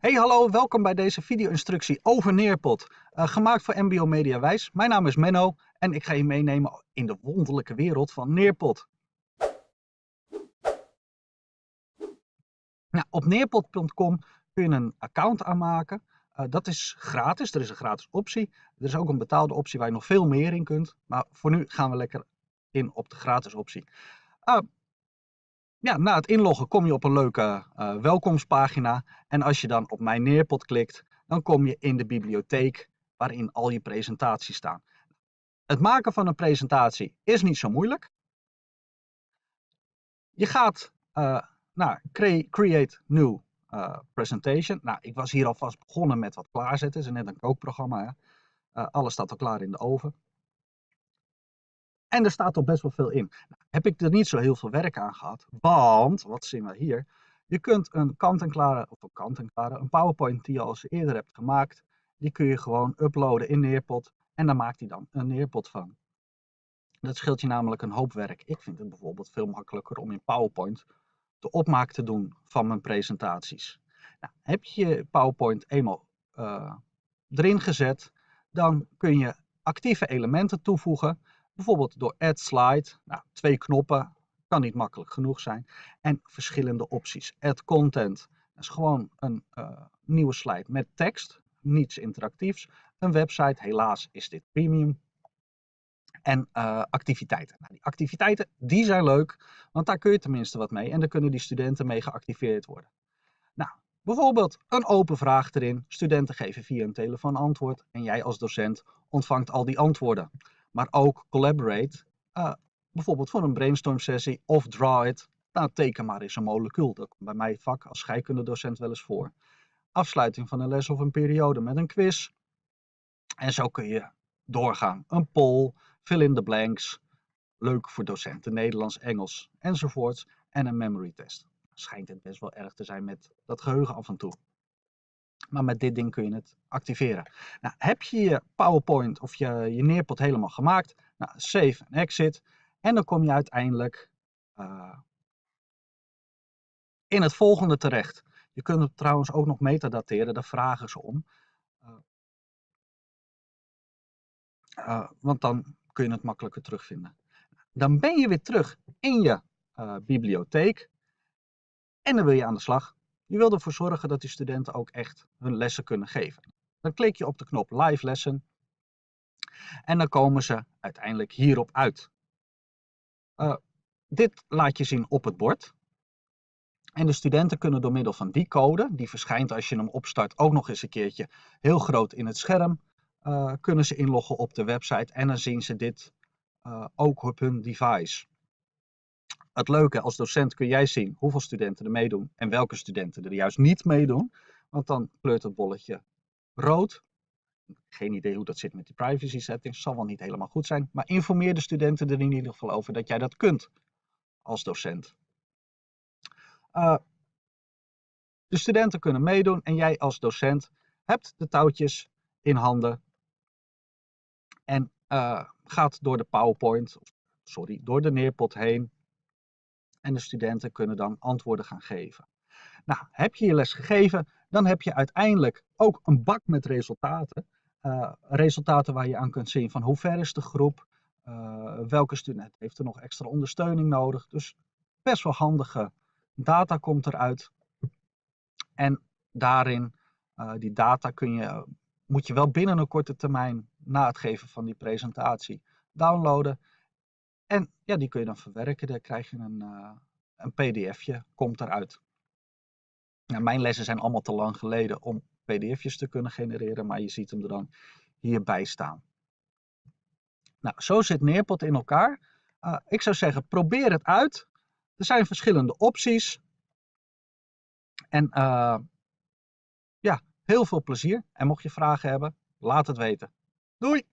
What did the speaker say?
Hey hallo, welkom bij deze video-instructie over Neerpot, uh, gemaakt voor MBO Media Wijs. Mijn naam is Menno en ik ga je meenemen in de wonderlijke wereld van Neerpot. Nou, op neerpot.com kun je een account aanmaken. Uh, dat is gratis, er is een gratis optie. Er is ook een betaalde optie waar je nog veel meer in kunt. Maar voor nu gaan we lekker in op de gratis optie. Uh, ja, na het inloggen kom je op een leuke uh, welkomstpagina. En als je dan op mijn neerpot klikt, dan kom je in de bibliotheek waarin al je presentaties staan. Het maken van een presentatie is niet zo moeilijk. Je gaat uh, naar Create New uh, Presentation. Nou, ik was hier alvast begonnen met wat klaarzetten. Het is net een kookprogramma. Hè? alles staat al klaar in de oven. En er staat al best wel veel in. Nou, heb ik er niet zo heel veel werk aan gehad, want, wat zien we hier? Je kunt een kant-en-klare, of een kant-en-klare, een PowerPoint die je al eens eerder hebt gemaakt, die kun je gewoon uploaden in Neerpot en dan maakt hij dan een Neerpot van. Dat scheelt je namelijk een hoop werk. Ik vind het bijvoorbeeld veel makkelijker om in PowerPoint de opmaak te doen van mijn presentaties. Nou, heb je je PowerPoint eenmaal uh, erin gezet, dan kun je actieve elementen toevoegen. Bijvoorbeeld door Add Slide, nou, twee knoppen, kan niet makkelijk genoeg zijn. En verschillende opties. Add Content, dat is gewoon een uh, nieuwe slide met tekst, niets interactiefs. Een website, helaas is dit premium. En uh, activiteiten. Nou, die activiteiten die zijn leuk, want daar kun je tenminste wat mee. En daar kunnen die studenten mee geactiveerd worden. Nou, bijvoorbeeld een open vraag erin. Studenten geven via een telefoon antwoord. En jij als docent ontvangt al die antwoorden maar ook collaborate. Uh, bijvoorbeeld voor een brainstorm sessie of draw it. Nou, teken maar eens een molecuul. Dat komt bij mij vak als scheikundedocent wel eens voor. Afsluiting van een les of een periode met een quiz. En zo kun je doorgaan. Een poll, fill in the blanks. Leuk voor docenten, Nederlands, Engels enzovoorts. En een memory test. Schijnt het best wel erg te zijn met dat geheugen af en toe. Maar met dit ding kun je het activeren. Nou, heb je je PowerPoint of je, je neerpot helemaal gemaakt? Nou, save en exit. En dan kom je uiteindelijk uh, in het volgende terecht. Je kunt het trouwens ook nog metadateren, daar vragen ze om. Uh, uh, want dan kun je het makkelijker terugvinden. Dan ben je weer terug in je bibliotheek. En dan wil je aan de slag. Je wil ervoor zorgen dat die studenten ook echt hun lessen kunnen geven. Dan klik je op de knop Live Lesson en dan komen ze uiteindelijk hierop uit. Uh, dit laat je zien op het bord. En de studenten kunnen door middel van die code, die verschijnt als je hem opstart ook nog eens een keertje heel groot in het scherm, uh, kunnen ze inloggen op de website en dan zien ze dit uh, ook op hun device. Het leuke, als docent kun jij zien hoeveel studenten er meedoen en welke studenten er juist niet meedoen. Want dan kleurt het bolletje rood. Geen idee hoe dat zit met die privacy settings, zal wel niet helemaal goed zijn. Maar informeer de studenten er in ieder geval over dat jij dat kunt als docent. Uh, de studenten kunnen meedoen en jij als docent hebt de touwtjes in handen en uh, gaat door de PowerPoint, sorry, door de neerpot heen en de studenten kunnen dan antwoorden gaan geven. Nou, heb je je les gegeven, dan heb je uiteindelijk ook een bak met resultaten. Uh, resultaten waar je aan kunt zien van hoe ver is de groep, uh, welke student heeft er nog extra ondersteuning nodig. Dus best wel handige data komt eruit. En daarin, uh, die data kun je, moet je wel binnen een korte termijn na het geven van die presentatie downloaden. En ja, die kun je dan verwerken. Dan krijg je een, uh, een pdfje, komt eruit. Nou, mijn lessen zijn allemaal te lang geleden om pdf'jes te kunnen genereren, maar je ziet hem er dan hierbij staan. Nou, zo zit Neerpot in elkaar. Uh, ik zou zeggen, probeer het uit. Er zijn verschillende opties. En uh, ja, heel veel plezier. En mocht je vragen hebben, laat het weten. Doei!